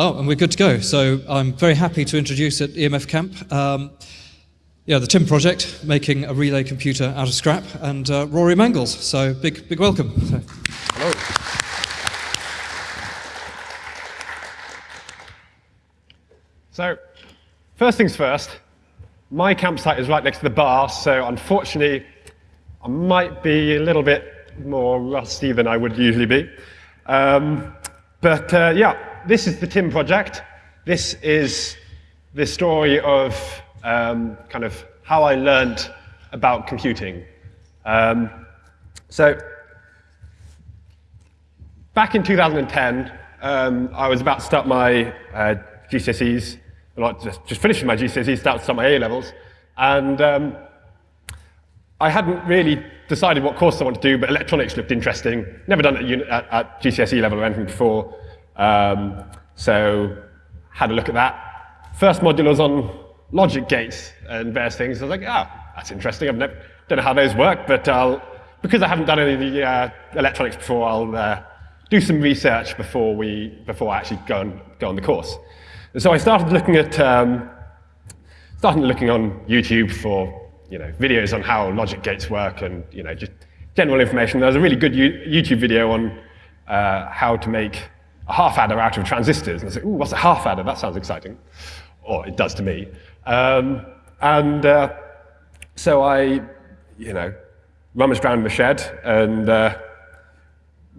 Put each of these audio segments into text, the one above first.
Oh, and we're good to go. So I'm very happy to introduce at EMF Camp, um, yeah, the TIM project, making a relay computer out of scrap, and uh, Rory Mangles. So big, big welcome. So. Hello. So, first things first, my campsite is right next to the bar, so unfortunately, I might be a little bit more rusty than I would usually be. Um, but uh, yeah, this is the TIM project. This is the story of um, kind of how I learned about computing. Um, so back in 2010, um, I was about to start my uh, GCSEs, not just, just finishing my GCSEs, start to start my A levels, and um, I hadn't really decided what course I wanted to do, but electronics looked interesting. Never done it at, at, at GCSE level or anything before, um, so had a look at that. First module was on logic gates and various things. I was like, oh, that's interesting. I've never, don't know how those work, but I'll, because I haven't done any of the uh, electronics before, I'll uh, do some research before, we, before I actually go, and, go on the course. And so I started looking at, um, started looking on YouTube for you know, videos on how logic gates work and you know, just general information. There was a really good YouTube video on uh, how to make a half adder out of transistors. And I said, ooh, what's a half adder? That sounds exciting. Or it does to me. Um, and uh, so I, you know, rummaged around in the shed and uh,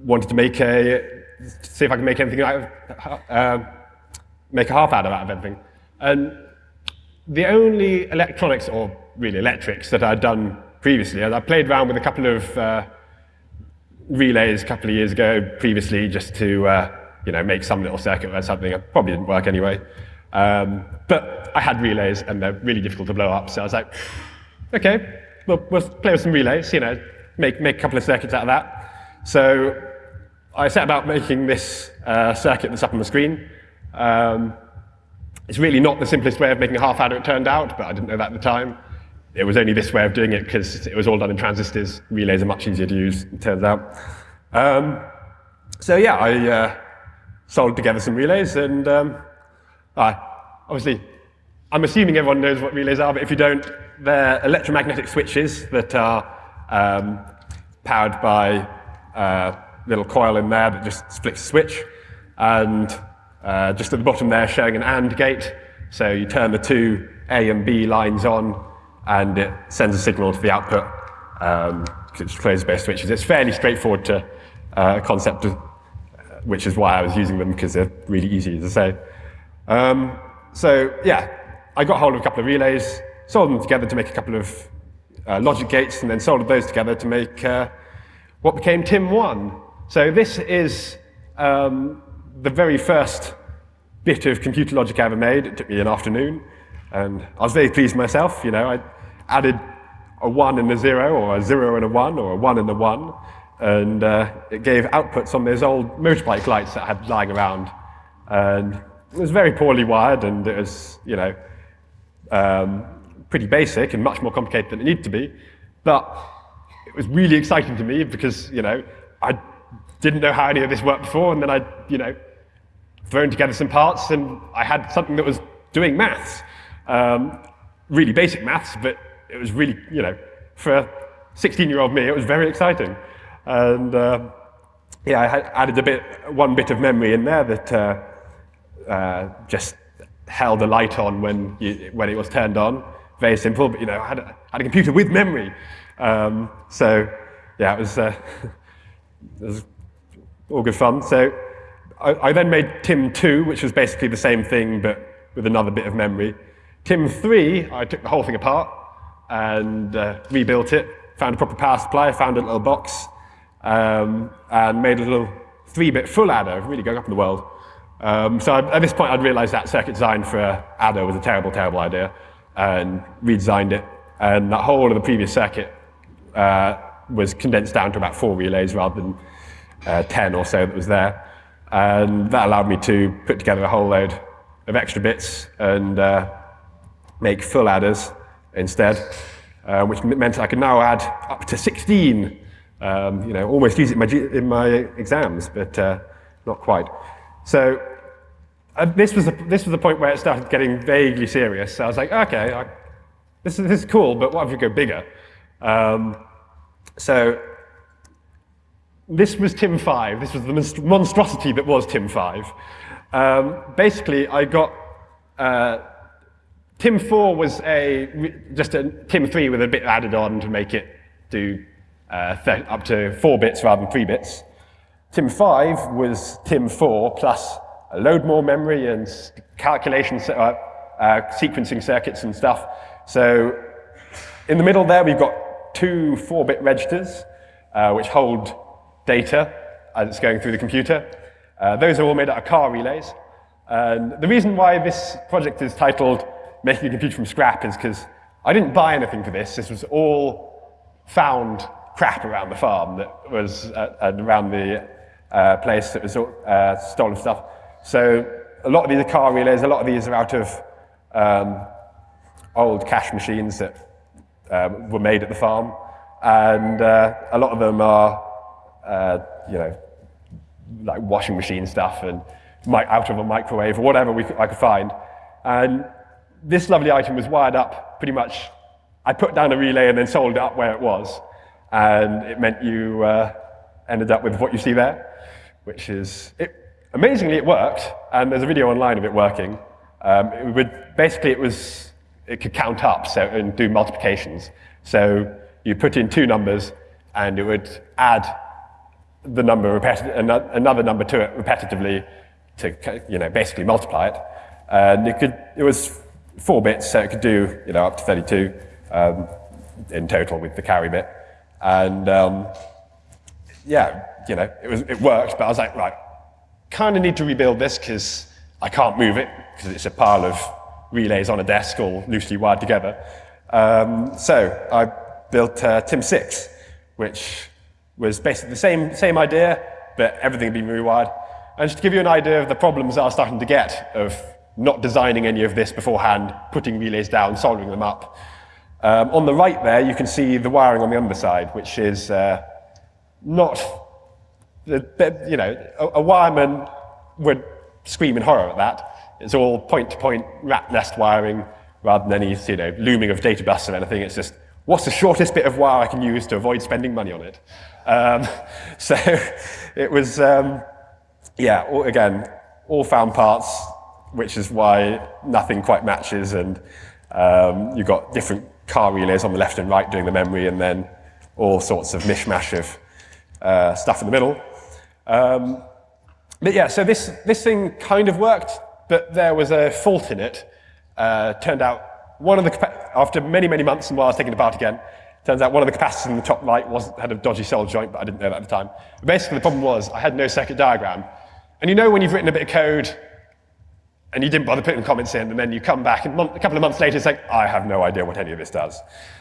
wanted to make a, see if I could make anything out of, uh, make a half adder out of anything. And the only electronics, or really electrics, that I'd done previously, and I played around with a couple of uh, relays a couple of years ago previously just to uh, you know, make some little circuit or something. It probably didn't work anyway. Um, but I had relays, and they're really difficult to blow up, so I was like, okay, we'll, we'll play with some relays, you know, make, make a couple of circuits out of that. So I set about making this uh, circuit that's up on the screen. Um, it's really not the simplest way of making a half adder, it turned out, but I didn't know that at the time. It was only this way of doing it because it was all done in transistors. Relays are much easier to use, it turns out. Um, so yeah, I uh, soldered together some relays, and um, I, obviously, I'm assuming everyone knows what relays are, but if you don't, they're electromagnetic switches that are um, powered by a little coil in there that just splits a switch. And uh, just at the bottom there showing an AND gate. So you turn the two A and B lines on, and it sends a signal to the output. Um, it's closed-based switches. It's fairly straightforward to uh, concept, of, which is why I was using them, because they're really easy to say. Um, so yeah, I got hold of a couple of relays, soldered them together to make a couple of uh, logic gates, and then soldered those together to make uh, what became TIM1. So this is um, the very first bit of computer logic I ever made. It took me an afternoon, and I was very pleased myself. You know, I added a one and a zero, or a zero and a one, or a one and a one, and uh, it gave outputs on those old motorbike lights that I had lying around. And it was very poorly wired, and it was, you know, um, pretty basic and much more complicated than it needed to be. But it was really exciting to me because, you know, I didn't know how any of this worked before, and then I, you know, thrown together some parts, and I had something that was doing maths. Um, really basic maths, but it was really, you know, for 16-year-old me, it was very exciting. And uh, yeah, I had added a bit, one bit of memory in there that uh, uh, just held a light on when, you, when it was turned on. Very simple, but you know, I had a, had a computer with memory. Um, so yeah, it was, uh, it was all good fun. So I, I, then made TIM2, which was basically the same thing, but with another bit of memory. TIM3, I took the whole thing apart and uh, rebuilt it, found a proper power supply, found a little box, um, and made a little three-bit full adder, really going up in the world. Um, so I, at this point, I'd realized that circuit design for adder was a terrible, terrible idea, and redesigned it. And that whole of the previous circuit uh, was condensed down to about four relays rather than uh, 10 or so that was there. And that allowed me to put together a whole load of extra bits and uh, make full adders instead, uh, which meant I could now add up to 16. Um, you know, almost use it in my, in my exams, but uh, not quite. So uh, this, was the, this was the point where it started getting vaguely serious. So I was like, okay, I, this, is, this is cool, but what if we go bigger? Um, so this was TIM5. This was the monstrosity that was TIM5. Um, basically, I got uh, TIM4 was a just a TIM3 with a bit added on to make it do uh, up to four bits rather than three bits. TIM5 was TIM4 plus a load more memory and calculation uh, uh, sequencing circuits and stuff. So in the middle there, we've got two 4-bit registers, uh, which hold data as it's going through the computer. Uh, those are all made out of car relays. And the reason why this project is titled Making a Computer from Scrap is because I didn't buy anything for this. This was all found crap around the farm that was uh, around the uh, place that was uh, stolen stuff. So a lot of these are car relays, a lot of these are out of um, old cash machines that um, were made at the farm. And uh, a lot of them are, uh, you know, like washing machine stuff and out of a microwave or whatever we, I could find. And this lovely item was wired up pretty much. I put down a relay and then sold it up where it was. And it meant you uh, ended up with what you see there, which is, it, amazingly it worked. And there's a video online of it working. Um, it would, basically it was, it could count up so, and do multiplications. So you put in two numbers and it would add the number another number to it repetitively to you know basically multiply it. And it could it was four bits, so it could do you know up to 32 um, in total with the carry bit. And um, yeah, you know it was it worked, but I was like right, kind of need to rebuild this because I can't move it because it's a pile of relays on a desk all loosely wired together. Um, so I built uh, TIM6, which was basically the same, same idea, but everything had been rewired. And just to give you an idea of the problems I was starting to get of not designing any of this beforehand, putting relays down, soldering them up. Um, on the right there, you can see the wiring on the underside, which is uh, not, you know, a, a wireman would scream in horror at that. It's all point-to-point -point rat nest wiring rather than any, you know, looming of data bus or anything. It's just, what's the shortest bit of wire I can use to avoid spending money on it? Um, so it was, um, yeah, all, again, all found parts, which is why nothing quite matches, and um, you've got different car relays on the left and right doing the memory, and then all sorts of mishmash of uh, stuff in the middle. Um, but yeah, so this, this thing kind of worked, but there was a fault in it. Uh, turned out one of the, after many, many months and while I was taking it apart again, Turns out one of the capacitors in the top right was, had a dodgy solder joint, but I didn't know that at the time. But basically, the problem was I had no circuit diagram. And you know when you've written a bit of code and you didn't bother putting comments in, and then you come back, and a couple of months later, it's like, I have no idea what any of this does.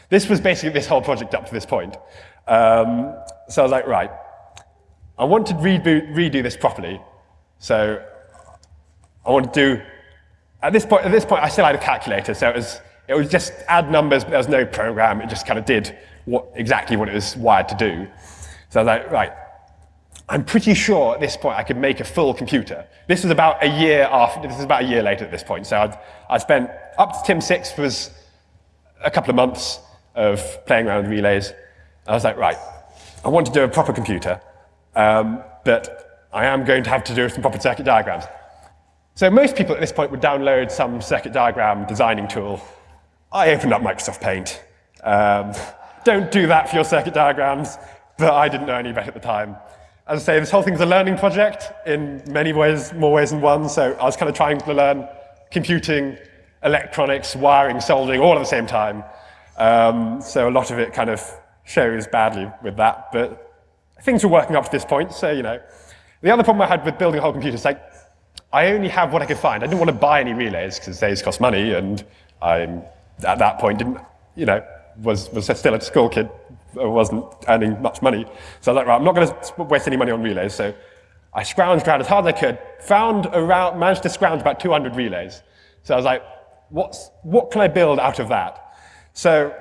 This was basically this whole project up to this point. Um, so I was like, right, I want to reboot, redo this properly. So I want to do, at this point, at this point I still had a calculator, so it was it would just add numbers, but there was no program. It just kind of did what, exactly what it was wired to do. So I was like, right, I'm pretty sure at this point I could make a full computer. This was about a year after, this is about a year later at this point. So I'd, I spent, up to TIM6 was a couple of months of playing around with relays. I was like, right, I want to do a proper computer, um, but I am going to have to do some proper circuit diagrams. So most people at this point would download some circuit diagram designing tool I opened up Microsoft Paint. Um, don't do that for your circuit diagrams, but I didn't know any better at the time. As I say, this whole thing's a learning project in many ways, more ways than one, so I was kind of trying to learn computing, electronics, wiring, soldering, all at the same time. Um, so a lot of it kind of shows badly with that, but things were working up to this point, so, you know. The other problem I had with building a whole computer is like, I only have what I could find. I didn't want to buy any relays because they cost money, and I'm at that point didn't, you know, was, was still a school kid, wasn't earning much money. So I was like, right, I'm not going to waste any money on relays. So I scrounged around as hard as I could, found around, managed to scrounge about 200 relays. So I was like, what's, what can I build out of that? So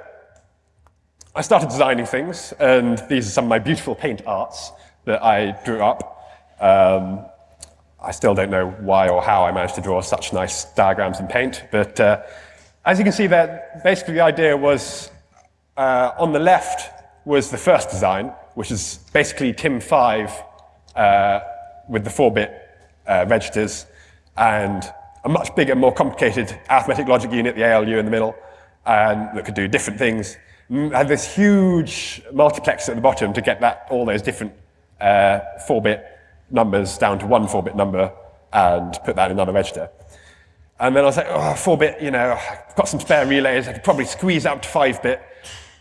I started designing things, and these are some of my beautiful paint arts that I drew up. Um, I still don't know why or how I managed to draw such nice diagrams in Paint, but uh, as you can see there, basically the idea was uh, on the left was the first design, which is basically TIM5 uh, with the 4-bit uh, registers and a much bigger, more complicated arithmetic logic unit, the ALU in the middle, and that could do different things. Had this huge multiplexer at the bottom to get that all those different 4-bit uh, numbers down to one 4-bit number and put that in another register. And then I was like, oh, 4-bit, you know, I've got some spare relays, I could probably squeeze out to 5-bit,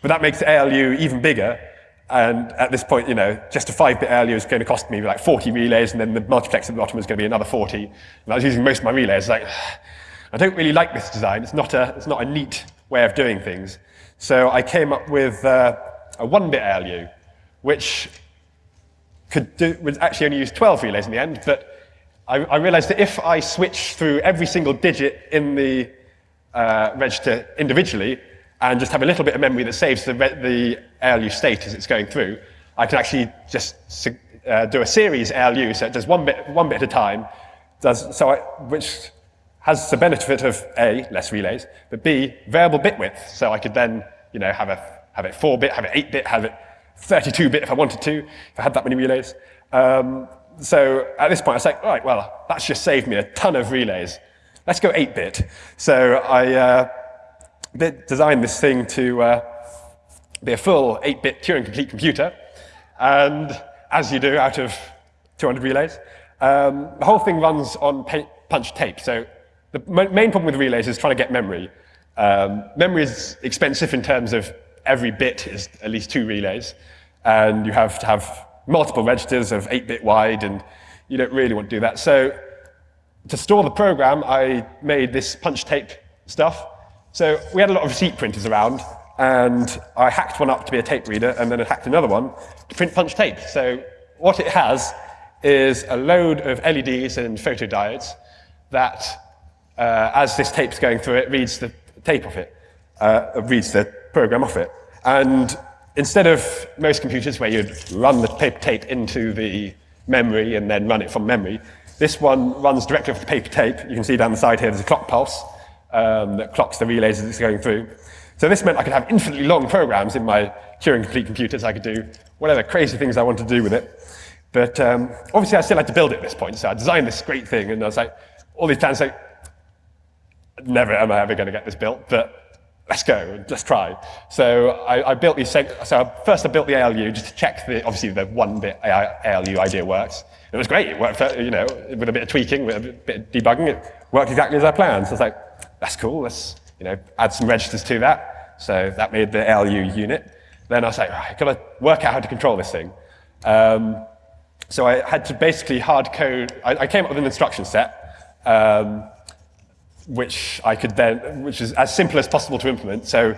but that makes ALU even bigger. And at this point, you know, just a 5-bit ALU is going to cost me like 40 relays, and then the multiplex at the bottom is going to be another 40. And I was using most of my relays. Like, I don't really like this design. It's not a, it's not a neat way of doing things. So I came up with uh, a 1-bit ALU, which could do, would actually only use 12 relays in the end, but I, I realized that if I switch through every single digit in the uh, register individually and just have a little bit of memory that saves the, the ALU state as it's going through, I can actually just uh, do a series ALU, so it does one bit, one bit at a time, does, so I, which has the benefit of A, less relays, but B, variable bit width, so I could then you know, have, a, have it 4-bit, have it 8-bit, have it 32-bit if I wanted to, if I had that many relays. Um, so at this point, I was like, all right, well, that's just saved me a ton of relays. Let's go 8-bit. So I uh, designed this thing to uh, be a full 8-bit Turing-complete computer. And as you do out of 200 relays, um, the whole thing runs on punch tape. So the main problem with relays is trying to get memory. Um, memory is expensive in terms of every bit is at least two relays. And you have to have multiple registers of 8-bit wide, and you don't really want to do that. So to store the program, I made this punch tape stuff. So we had a lot of receipt printers around, and I hacked one up to be a tape reader, and then I hacked another one to print punch tape. So what it has is a load of LEDs and photodiodes that, uh, as this tape's going through it, reads the tape off it, uh, reads the program off it. And instead of most computers where you'd run the paper tape into the memory and then run it from memory, this one runs directly off the paper tape. You can see down the side here there's a clock pulse um, that clocks the relays as it's going through. So this meant I could have infinitely long programs in my Turing-complete computers. I could do whatever crazy things I wanted to do with it. But um, obviously I still had to build it at this point. So I designed this great thing and I was like, all these plans like, never am I ever going to get this built. But let's go, let's try. So I, I built these, so first I built the ALU just to check the, obviously the one bit ALU idea works. It was great, it worked, you know, with a bit of tweaking, with a bit of debugging, it worked exactly as I planned. So I was like, that's cool, let's, you know, add some registers to that. So that made the ALU unit. Then I was like, I've got to work out how to control this thing. Um, so I had to basically hard code, I, I came up with an instruction set, um, which I could then, which is as simple as possible to implement. So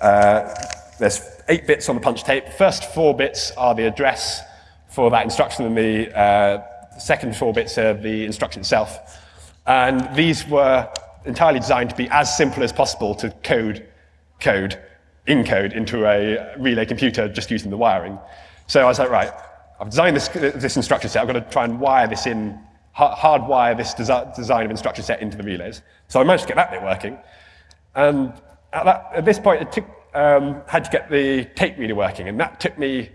uh, there's eight bits on the punch tape. First four bits are the address for that instruction, and the uh, second four bits are the instruction itself. And these were entirely designed to be as simple as possible to code, code, encode into a relay computer just using the wiring. So I was like, right, I've designed this, this instruction set. I've got to try and wire this in hardwire this desi design of instruction set into the relays. So I managed to get that bit working. And at, that, at this point, it took, um, had to get the tape reader working. And that took me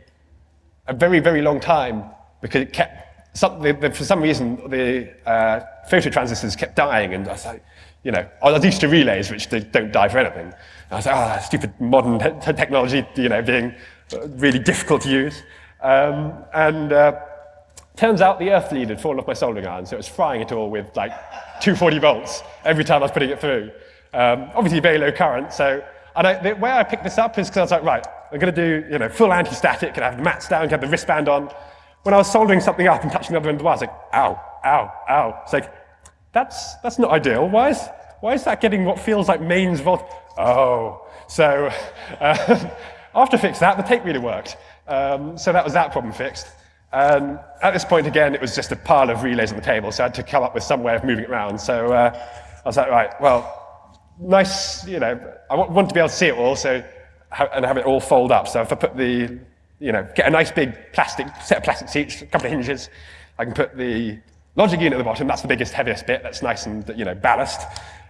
a very, very long time because it kept, some, the, the, for some reason, the uh, photo transistors kept dying. And I was like, you know, I was used to relays, which they don't die for anything. And I was like, oh, stupid modern te technology, you know, being really difficult to use. Um, and uh, Turns out the earth lead had fallen off my soldering iron, so it was frying it all with like 240 volts every time I was putting it through. Um, obviously very low current, so and I, the way I picked this up is because I was like, right, I'm going to do you know full anti-static, can have the mats down, can have the wristband on. When I was soldering something up and touching the other end of the wire, I was like, ow, ow, ow. It's like, that's, that's not ideal. Why is, why is that getting what feels like mains volt? Oh, so uh, after I fixed that, the tape reader worked. Um, so that was that problem fixed. Um, at this point, again, it was just a pile of relays on the table, so I had to come up with some way of moving it around. So uh, I was like, right, well, nice, you know, I want to be able to see it all so, and have it all fold up. So if I put the, you know, get a nice big plastic, set of plastic seats, a couple of hinges, I can put the Logic unit at the bottom, that's the biggest, heaviest bit. That's nice and you know ballast.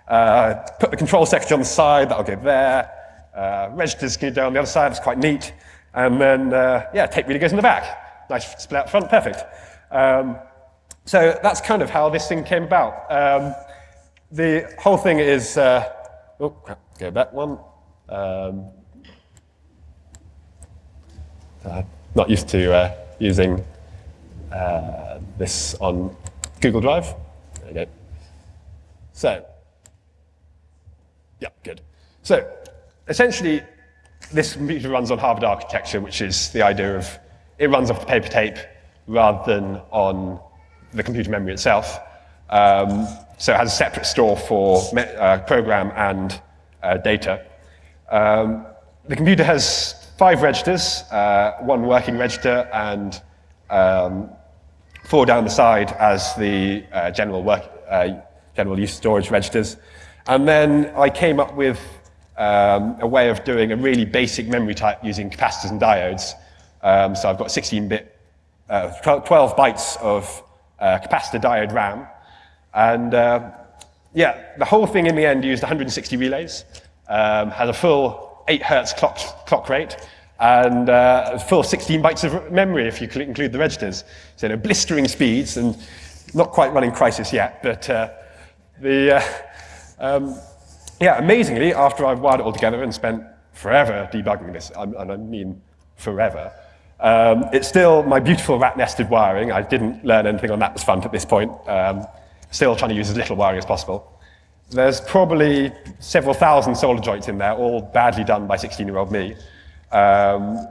Uh, put the control circuitry on the side, that'll go there. Uh, registers can go on the other side, that's quite neat. And then, uh, yeah, tape reader goes in the back. Nice split out front, perfect. Um, so that's kind of how this thing came about. Um, the whole thing is, uh, oh, go back one. Um, I'm not used to uh, using uh, this on Google Drive. There you go. So, yeah, good. So, essentially, this computer runs on Harvard architecture, which is the idea of it runs off the paper tape rather than on the computer memory itself. Um, so it has a separate store for uh, program and uh, data. Um, the computer has five registers, uh, one working register and um, four down the side as the uh, general, work, uh, general use storage registers. And then I came up with um, a way of doing a really basic memory type using capacitors and diodes. Um, so I've got 16-bit, uh, 12 bytes of uh, capacitor diode RAM. And uh, yeah, the whole thing in the end used 160 relays, um, had a full 8 hertz clock, clock rate, and uh, full 16 bytes of memory if you include the registers. So you know, blistering speeds, and not quite running Crysis yet, but uh, the, uh, um, yeah, amazingly, after I've wired it all together and spent forever debugging this, and I mean forever, um, it's still my beautiful rat-nested wiring. I didn't learn anything on that fun at this point. Um, still trying to use as little wiring as possible. There's probably several thousand solder joints in there, all badly done by 16-year-old me. Um,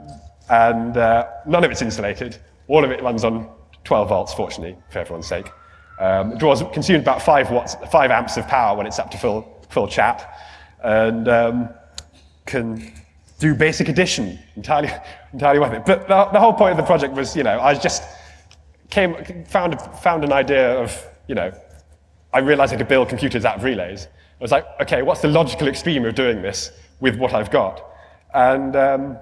and uh, none of it's insulated. All of it runs on 12 volts, fortunately, for everyone's sake. Um, it draws, consumes about 5 watts, 5 amps of power when it's up to full, full chat, and um, can do basic addition entirely, entirely worth it. But the, the whole point of the project was, you know, I just came, found, found an idea of, you know, I realized I could build computers out of relays. I was like, okay, what's the logical extreme of doing this with what I've got? And um,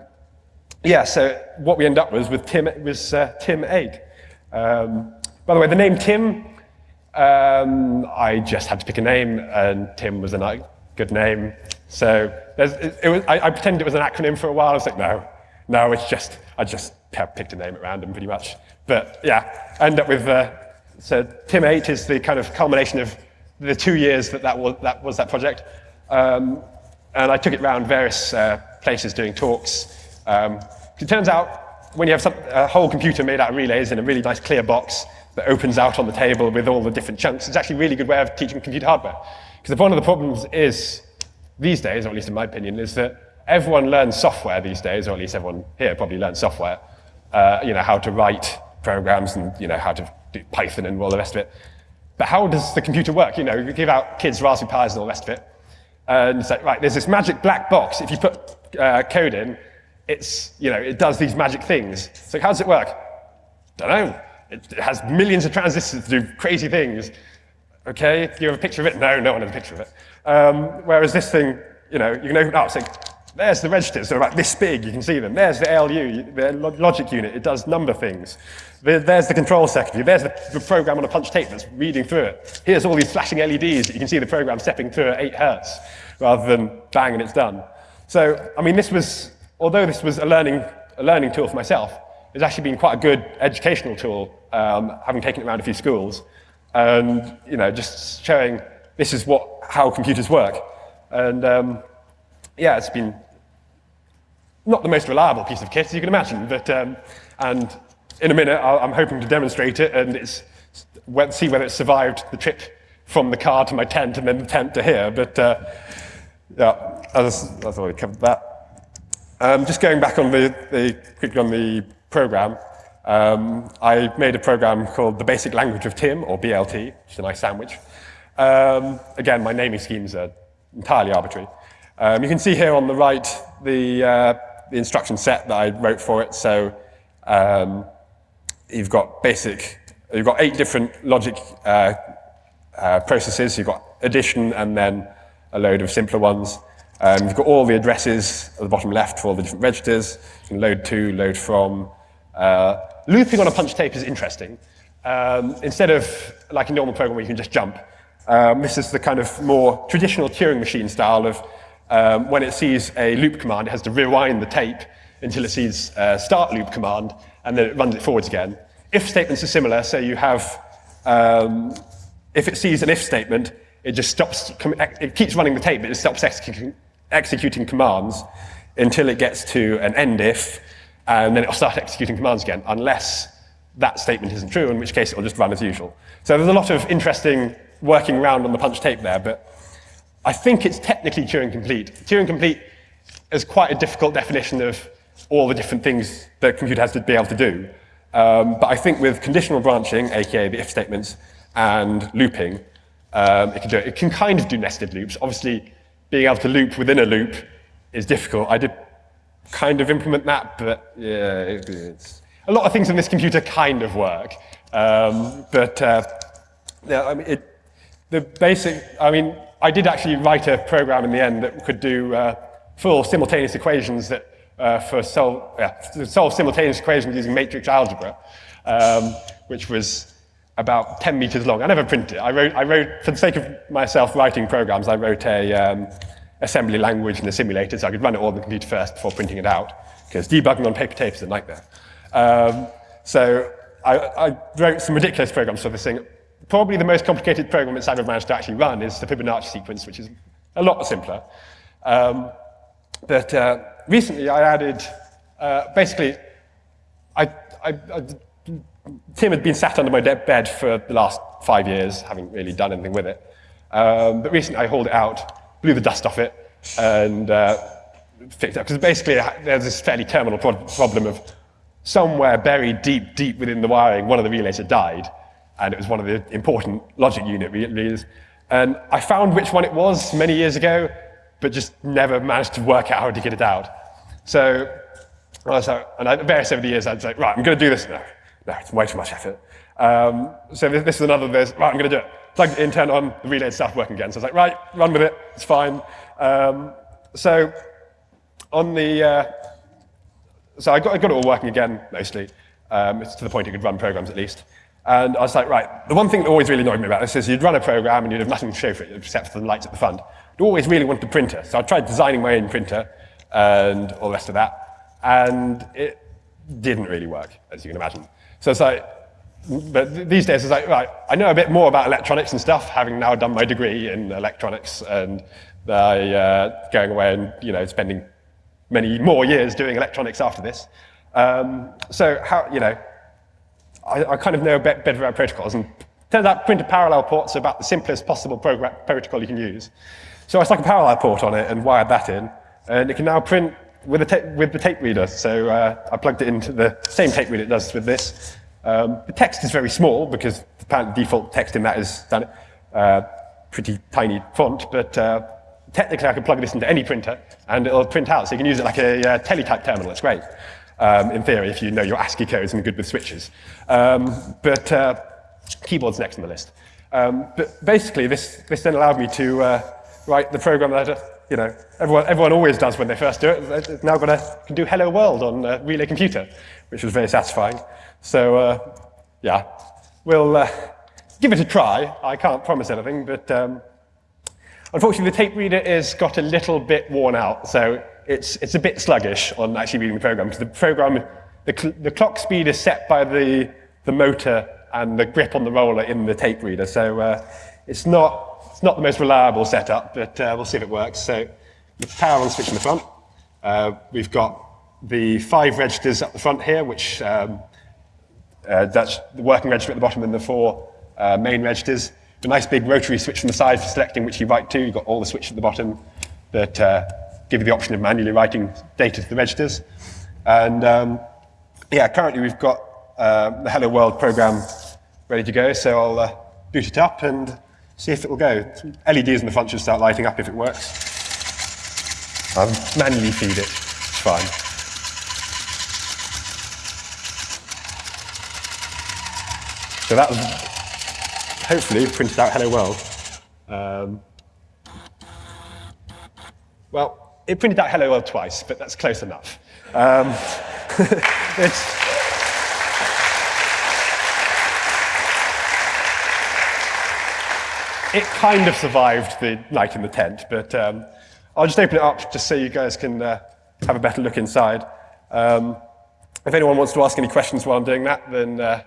yeah, so what we end up with was Tim was uh, Tim 8. Um, by the way, the name Tim, um, I just had to pick a name, and Tim was a good name. So it, it was, I, I, pretended it was an acronym for a while. I was like, no, no, it's just, I just picked a name at random pretty much. But yeah, end up with, uh, so Tim 8 is the kind of culmination of the two years that that was that, was that project. Um, and I took it around various uh, places doing talks. Um, it turns out when you have some, a whole computer made out of relays in a really nice clear box that opens out on the table with all the different chunks, it's actually a really good way of teaching computer hardware. Because one of the problems is, these days, or at least in my opinion, is that everyone learns software these days, or at least everyone here probably learns software, uh, you know, how to write programs and, you know, how to do Python and all the rest of it. But how does the computer work? You know, you give out kids Raspberry Pis and all the rest of it, and it's like, right, there's this magic black box. If you put uh, code in, it's, you know, it does these magic things. So how does it work? Don't know. It, it has millions of transistors to do crazy things. Okay, do you have a picture of it? No, no one has a picture of it. Um, whereas this thing, you know, you can open it up, say, there's the registers, they're about this big, you can see them. There's the ALU, the logic unit, it does number things. There's the control circuitry, there's the program on a punch tape that's reading through it. Here's all these flashing LEDs that you can see the program stepping through at 8 hertz, rather than bang and it's done. So, I mean, this was, although this was a learning, a learning tool for myself, it's actually been quite a good educational tool, um, having taken it around a few schools, and, you know, just showing this is what, how computers work. And, um, yeah, it's been not the most reliable piece of kit, as you can imagine, but, um, and in a minute, i am hoping to demonstrate it and it's, see whether it survived the trip from the car to my tent and then the tent to here, but uh, yeah, I've already covered that. Um, just going back on the, the, quickly on the program, um, I made a program called the Basic Language of Tim, or BLT, which is a nice sandwich. Um, again, my naming schemes are entirely arbitrary. Um, you can see here on the right the, uh, the instruction set that I wrote for it. So um, you've got basic, you've got eight different logic uh, uh, processes. You've got addition and then a load of simpler ones. Um, you've got all the addresses at the bottom left for all the different registers. You can load to, load from. Uh, looping on a punch tape is interesting. um, instead of like a normal program where you can just jump, um, this is the kind of more traditional Turing machine style of um, when it sees a loop command, it has to rewind the tape until it sees a start loop command, and then it runs it forwards again. If statements are similar, so you have, um, if it sees an if statement, it just stops, it keeps running the tape, but it stops executing, executing commands until it gets to an end if, and then it'll start executing commands again, unless that statement isn't true, in which case it'll just run as usual. So there's a lot of interesting working around on the punch tape there, but I think it's technically Turing complete. Turing complete is quite a difficult definition of all the different things that a computer has to be able to do. Um, but I think with conditional branching, aka the if statements, and looping, um, it can do it. It can kind of do nested loops. Obviously, being able to loop within a loop is difficult. I did kind of implement that, but yeah, it's, a lot of things in this computer kind of work. Um, but uh, yeah, I mean, it, the basic, I mean, I did actually write a program in the end that could do uh, full simultaneous equations that uh, for solve, yeah, solve simultaneous equations using matrix algebra, um, which was about 10 meters long. I never printed it. I wrote, I wrote for the sake of myself writing programs, I wrote a um, assembly language in the simulator so I could run it all on the computer first before printing it out, because debugging on paper tape is a nightmare. Um, so I, I, wrote some ridiculous programs for this thing. Probably the most complicated program it's ever managed to actually run is the Fibonacci sequence, which is a lot simpler. Um, but uh, recently I added, uh, basically, I, I, I, Tim had been sat under my bed for the last five years, haven't really done anything with it. Um, but recently I hauled it out, blew the dust off it, and uh, fixed it up. Because basically there's this fairly terminal pro problem of somewhere buried deep, deep within the wiring, one of the relays had died, and it was one of the important logic unit relays. And I found which one it was many years ago, but just never managed to work out how to get it out. So, so and I, various over the years, I'd say, right, I'm going to do this. No, no, it's way too much effort. Um, so this, this, is another, there's, right, I'm going to do it. Plugged it in, turned on, the relay started working again. So I was like, right, run with it, it's fine. Um, so on the, uh, so I got, I got it all working again, mostly. Um, it's to the point it could run programs at least. And I was like, right, the one thing that always really annoyed me about this is you'd run a program and you'd have nothing to show for it except for the lights at the front. You always really wanted a printer. So I tried designing my own printer and all the rest of that. And it didn't really work, as you can imagine. So it's like, but these days it's like, right, I know a bit more about electronics and stuff, having now done my degree in electronics and I, uh, going away and, you know, spending many more years doing electronics after this. Um, so how, you know, I, I, kind of know a bit better about protocols, and turns out printer parallel ports are about the simplest possible protocol you can use. So I stuck a parallel port on it and wired that in, and it can now print with, with the tape reader. So uh, I plugged it into the same tape reader it does with this. Um, the text is very small because the default text in that is uh, pretty tiny font, but uh, technically I can plug this into any printer and it'll print out. So you can use it like a, a teletype terminal. It's great, um, in theory, if you know your ASCII codes and good with switches. Um, but uh, keyboard's next on the list. Um, but basically, this, this then allowed me to uh, write the program that you know, everyone, everyone always does when they first do it. It's now got to do Hello World on a Relay Computer, which was very satisfying. So, uh, yeah, we'll uh, give it a try. I can't promise anything, but um, Unfortunately, the tape reader has got a little bit worn out, so it's, it's a bit sluggish on actually reading the program, because the program, the, cl the clock speed is set by the, the motor and the grip on the roller in the tape reader, so uh, it's, not, it's not the most reliable setup, but uh, we'll see if it works. So the power on switch in the front. Uh, we've got the five registers up the front here, which um, uh, that's the working register at the bottom and the four uh, main registers a nice big rotary switch from the side for selecting which you write to. You've got all the switches at the bottom that give you the option of manually writing data to the registers. And um, yeah, currently we've got uh, the Hello World program ready to go, so I'll uh, boot it up and see if it will go. LEDs in the front should start lighting up if it works. I'll manually feed it, it's fine. So that was hopefully printed out hello world. Um, well, it printed out hello world twice, but that's close enough. Um, it kind of survived the night in the tent, but um, I'll just open it up just so you guys can uh, have a better look inside. Um, if anyone wants to ask any questions while I'm doing that, then uh,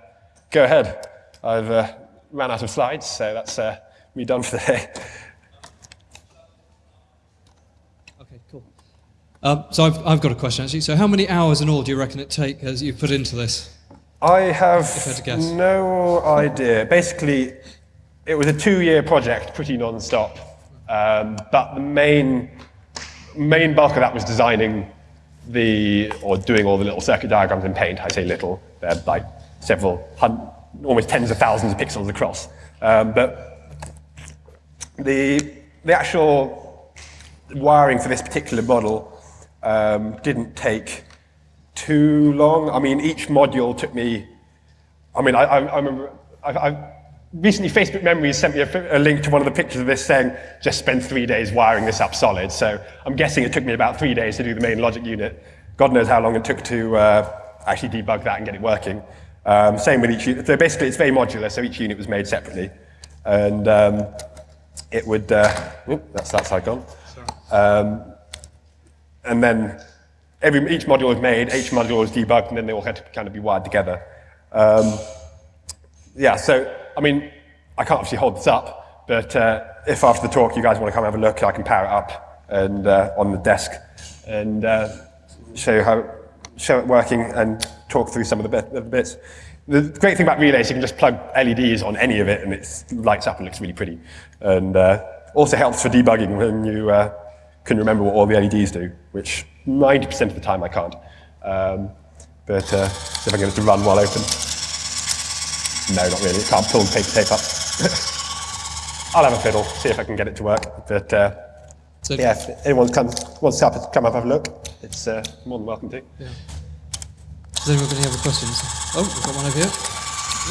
go ahead. I've uh, ran out of slides, so that's uh, me done for the day. Um, so I've, I've got a question actually. So how many hours in all do you reckon it take as you put into this? I have I had to guess. no idea. Basically, it was a two-year project, pretty non-stop. Um, but the main main bulk of that was designing the or doing all the little circuit diagrams in Paint. I say little; they're like several hundred, almost tens of thousands of pixels across. Um, but the the actual wiring for this particular model um, didn't take too long. I mean, each module took me. I mean, I, I, I remember. I, I, recently, Facebook Memories sent me a, a, link to one of the pictures of this saying, "Just spend three days wiring this up solid." So I'm guessing it took me about three days to do the main logic unit. God knows how long it took to uh, actually debug that and get it working. Um, same with each unit. So basically, it's very modular. So each unit was made separately, and um, it would. Uh, oop, that's that side gone. Um, and then every, each module was made, each module was debugged, and then they all had to kind of be wired together. Um, yeah, so, I mean, I can't obviously hold this up, but uh, if after the talk you guys want to come have a look, I can power it up and uh, on the desk and uh, show how show it working and talk through some of the, bit, the bits. The great thing about Relay is you can just plug LEDs on any of it and it lights up and looks really pretty. And uh, also helps for debugging when you uh, can remember what all the LEDs do, which 90% of the time I can't. Um, but uh, see if I can get it to run while open. No, not really. It can't pull the paper tape up. I'll have a fiddle, see if I can get it to work. But uh, So yeah, if anyone come, wants to come, come up have a look, it's uh, more than welcome to. Yeah. Has anyone got any other questions? Oh, we've got one over here.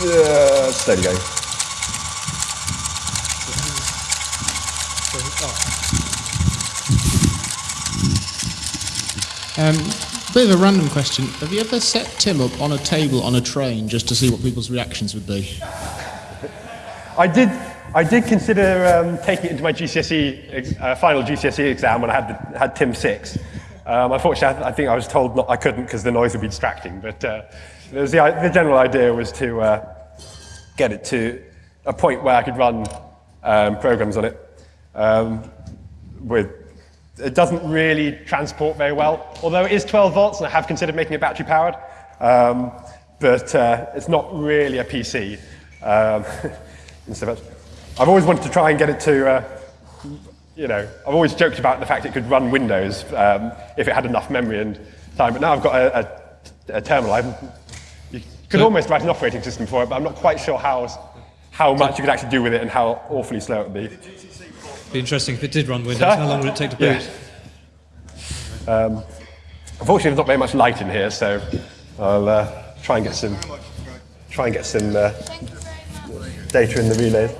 Uh, steady going. So, oh, Um, bit of a random question. Have you ever set Tim up on a table on a train just to see what people's reactions would be? I did, I did consider um, taking it into my GCSE, uh, final GCSE exam when I had, the, had TIM 6. Um, unfortunately, I, I think I was told not, I couldn't because the noise would be distracting. But uh, the, the general idea was to uh, get it to a point where I could run um, programs on it. Um, with, it doesn't really transport very well, although it is 12 volts, and I have considered making it battery powered. Um, but uh, it's not really a PC. Um, and so that's- I've always wanted to try and get it to, uh, you know, I've always joked about the fact it could run Windows um, if it had enough memory and time, but now I've got a, a, a terminal. I'm, you could So- almost write an operating system for it, but I'm not quite sure how, how much you could actually do with it and how awfully slow it would be. Be interesting if it did run Windows. How long would it take to boot? Yeah. Um, unfortunately, there's not very much light in here, so I'll uh, try and get some try and get some uh, data in the relay.